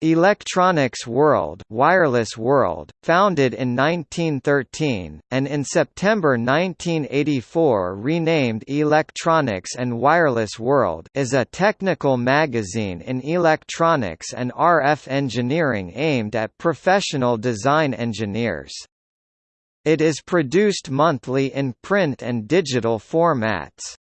Electronics World, Wireless World, founded in 1913 and in September 1984 renamed Electronics and Wireless World, is a technical magazine in electronics and RF engineering aimed at professional design engineers. It is produced monthly in print and digital formats.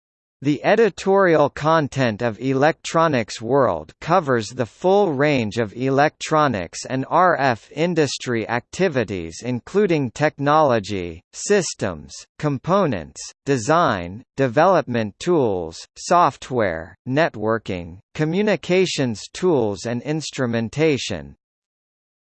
The editorial content of Electronics World covers the full range of electronics and RF industry activities including technology, systems, components, design, development tools, software, networking, communications tools and instrumentation,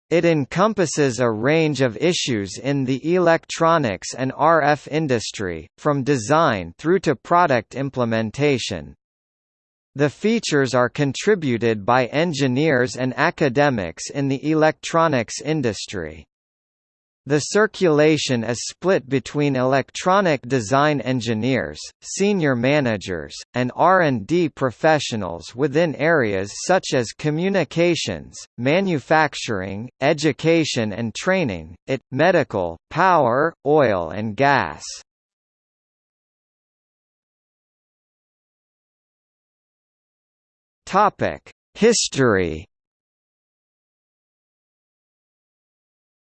it encompasses a range of issues in the electronics and RF industry, from design through to product implementation. The features are contributed by engineers and academics in the electronics industry. The circulation is split between electronic design engineers, senior managers, and R&D professionals within areas such as communications, manufacturing, education and training, IT, medical, power, oil and gas. History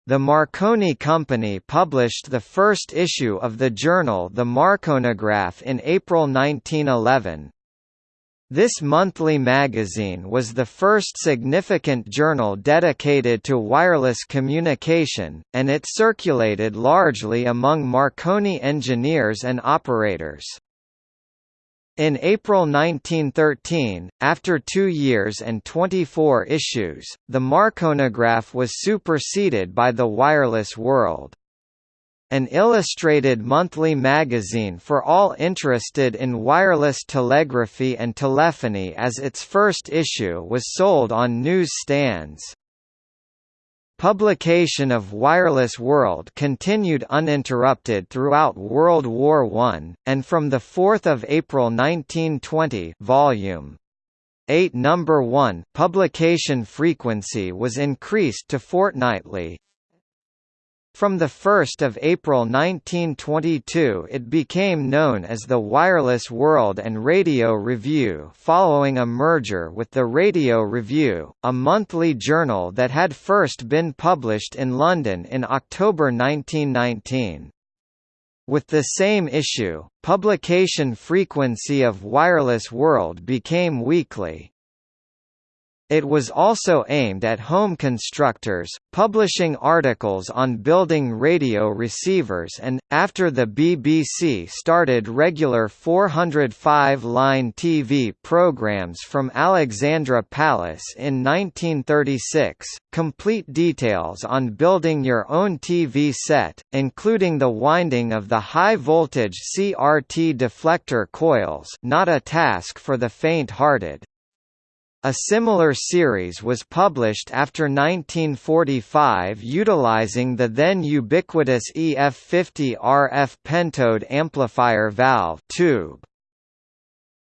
The Marconi Company published the first issue of the journal The Marconograph in April 1911. This monthly magazine was the first significant journal dedicated to wireless communication, and it circulated largely among Marconi engineers and operators. In April 1913, after two years and 24 issues, the Marconograph was superseded by the Wireless World. An illustrated monthly magazine for all interested in wireless telegraphy and telephony as its first issue was sold on news stands. Publication of Wireless World continued uninterrupted throughout World War I, and from 4 April 1920 volume 8 number 1 publication frequency was increased to fortnightly, from 1 April 1922 it became known as the Wireless World and Radio Review following a merger with the Radio Review, a monthly journal that had first been published in London in October 1919. With the same issue, publication frequency of Wireless World became weekly. It was also aimed at home constructors, publishing articles on building radio receivers and, after the BBC started regular 405-line TV programmes from Alexandra Palace in 1936, complete details on building your own TV set, including the winding of the high-voltage CRT deflector coils not a task for the faint-hearted. A similar series was published after 1945 utilizing the then ubiquitous EF50 RF pentode amplifier valve tube.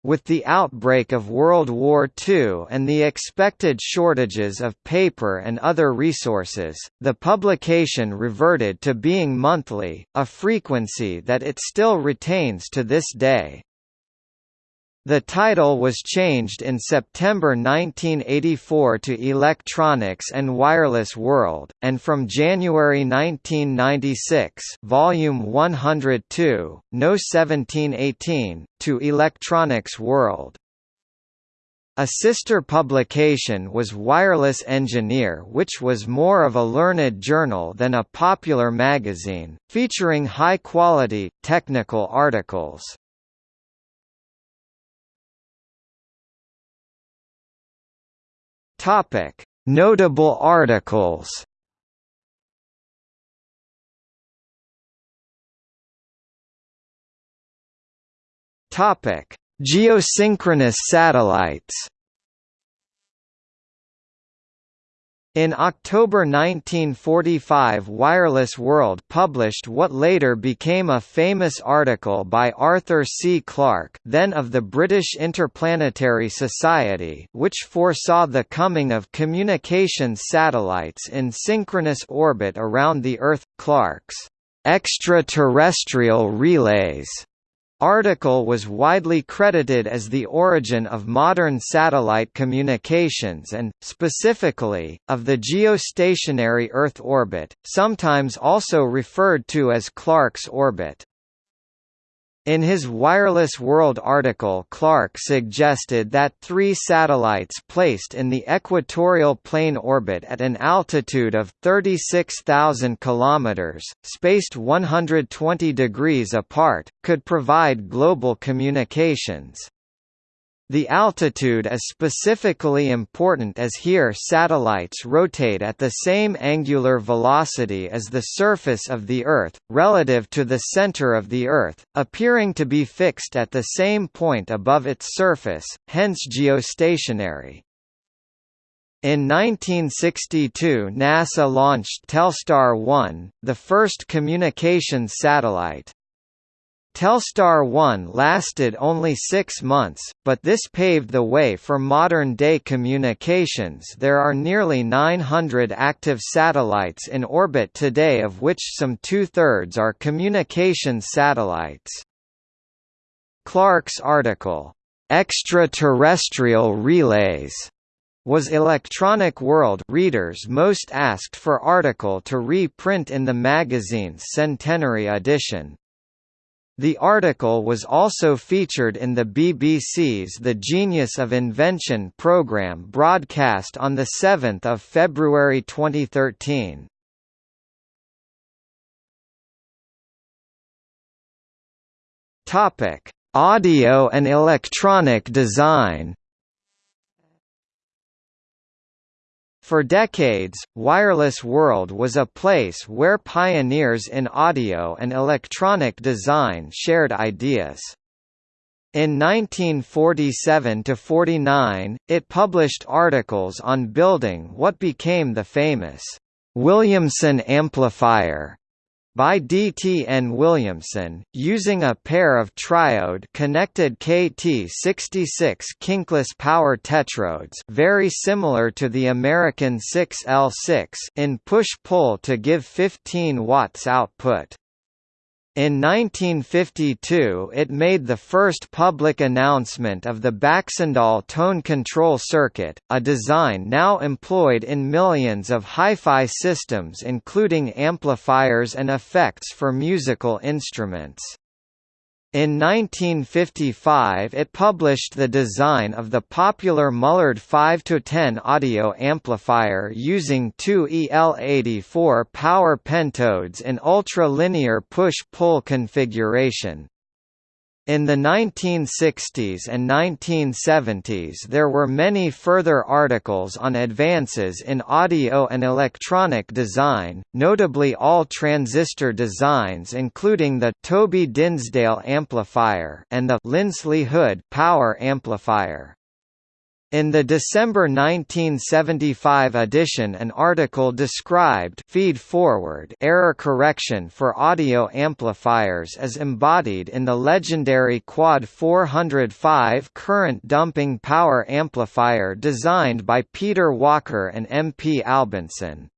With the outbreak of World War II and the expected shortages of paper and other resources, the publication reverted to being monthly, a frequency that it still retains to this day. The title was changed in September 1984 to Electronics and Wireless World, and from January 1996 volume 102, No 1718, to Electronics World. A sister publication was Wireless Engineer which was more of a learned journal than a popular magazine, featuring high-quality, technical articles. Topic: Notable articles. Topic: Geosynchronous satellites. In October 1945 Wireless World published what later became a famous article by Arthur C. Clarke then of the British Interplanetary Society which foresaw the coming of communications satellites in synchronous orbit around the Earth. Clarke's extraterrestrial relays article was widely credited as the origin of modern satellite communications and, specifically, of the geostationary Earth orbit, sometimes also referred to as Clarke's orbit. In his Wireless World article Clarke suggested that three satellites placed in the equatorial plane orbit at an altitude of 36,000 km, spaced 120 degrees apart, could provide global communications. The altitude is specifically important as here satellites rotate at the same angular velocity as the surface of the Earth, relative to the center of the Earth, appearing to be fixed at the same point above its surface, hence geostationary. In 1962 NASA launched Telstar 1, the first communications satellite. Telstar 1 lasted only six months, but this paved the way for modern-day communications there are nearly 900 active satellites in orbit today of which some two-thirds are communications satellites. Clarke's article, "'Extraterrestrial Relays' was Electronic World readers most asked for article to reprint in the magazine's centenary edition. The article was also featured in the BBC's The Genius of Invention programme broadcast on 7 February 2013. Audio and electronic design For decades, Wireless World was a place where pioneers in audio and electronic design shared ideas. In 1947–49, it published articles on building what became the famous Williamson amplifier by D.T.N. Williamson, using a pair of triode connected KT66 kinkless power tetrodes very similar to the American 6L6 in push-pull to give 15 watts output. In 1952 it made the first public announcement of the Baxandall tone control circuit, a design now employed in millions of hi-fi systems including amplifiers and effects for musical instruments. In 1955 it published the design of the popular Mullard 5-10 audio amplifier using two EL84 power pentodes in ultra-linear push-pull configuration. In the 1960s and 1970s there were many further articles on advances in audio and electronic design, notably all transistor designs including the Toby Dinsdale amplifier and the Linsley Hood power amplifier. In the December 1975 edition an article described feed-forward error correction for audio amplifiers as embodied in the legendary Quad 405 current dumping power amplifier designed by Peter Walker and M. P. Albinson.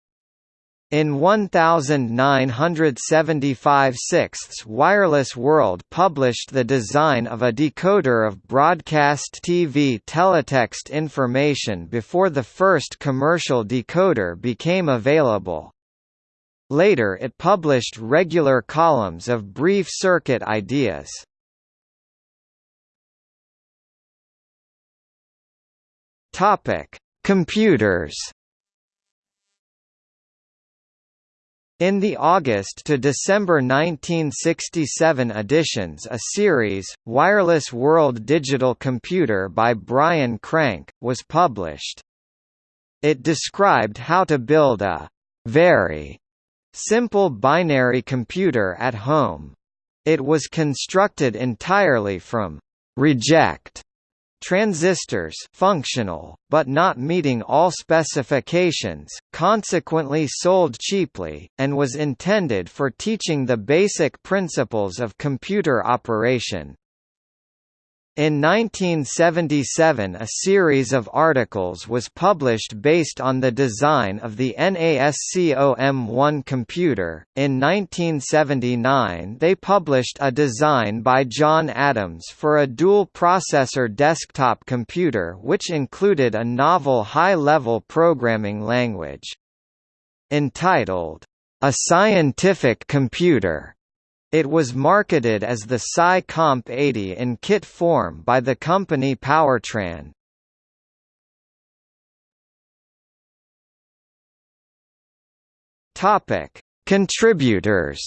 In 1975 sixths Wireless World published the design of a decoder of broadcast TV teletext information before the first commercial decoder became available. Later it published regular columns of brief circuit ideas. Computers In the August to December 1967 editions a series, Wireless World Digital Computer by Brian Crank, was published. It described how to build a very simple binary computer at home. It was constructed entirely from reject transistors functional, but not meeting all specifications, consequently sold cheaply, and was intended for teaching the basic principles of computer operation. In 1977 a series of articles was published based on the design of the NASCOM-1 computer. In 1979 they published a design by John Adams for a dual-processor desktop computer which included a novel high-level programming language. Entitled, A Scientific Computer it was marketed as the PSI Comp 80 in kit form by the company Powertran. Topic: Contributors.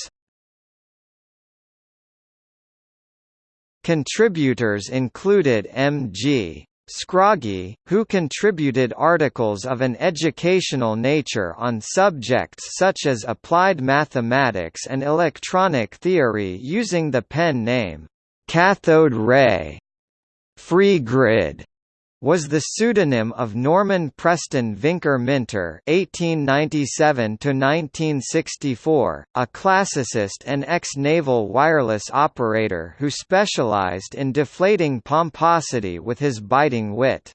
Contributors included M.G. Scroggie, who contributed articles of an educational nature on subjects such as applied mathematics and electronic theory using the pen name, Cathode Ray. Free Grid was the pseudonym of Norman Preston Vincer-Minter (1897–1964), a classicist and ex-naval wireless operator who specialized in deflating pomposity with his biting wit.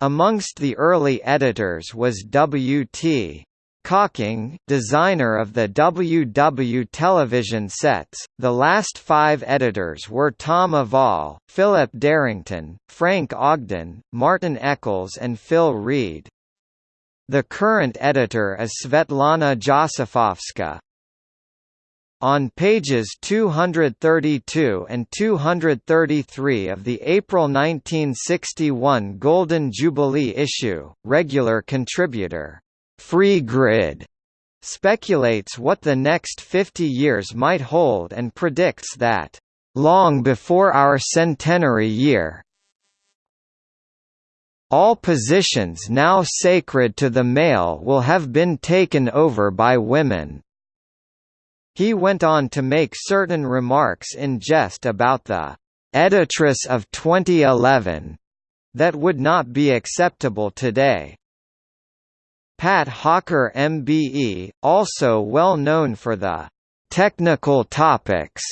Amongst the early editors was W.T. Cocking, designer of the WW television sets, the last five editors were Tom Ivall, Philip Darrington, Frank Ogden, Martin Eccles and Phil Reed. The current editor is Svetlana Josifovska. On pages 232 and 233 of the April 1961 Golden Jubilee issue, regular contributor Free Grid speculates what the next 50 years might hold and predicts that, "...long before our centenary year all positions now sacred to the male will have been taken over by women." He went on to make certain remarks in jest about the "...editress of 2011," that would not be acceptable today. Pat Hawker MBE, also well known for the «technical topics»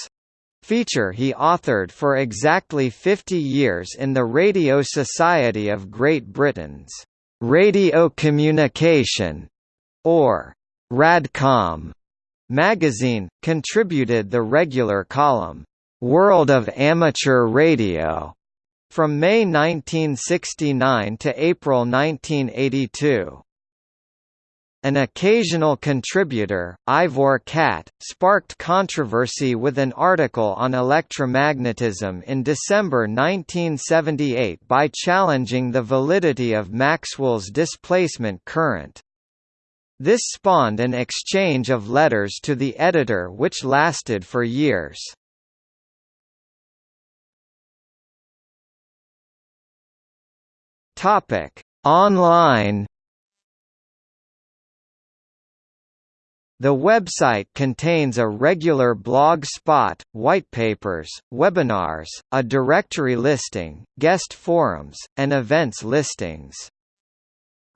feature he authored for exactly 50 years in the Radio Society of Great Britain's Radio Communication, or Radcom magazine, contributed the regular column, World of Amateur Radio, from May 1969 to April 1982. An occasional contributor, Ivor Catt, sparked controversy with an article on electromagnetism in December 1978 by challenging the validity of Maxwell's displacement current. This spawned an exchange of letters to the editor which lasted for years. Online The website contains a regular blog spot, whitepapers, webinars, a directory listing, guest forums, and events listings.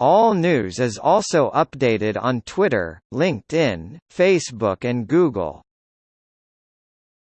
All news is also updated on Twitter, LinkedIn, Facebook and Google.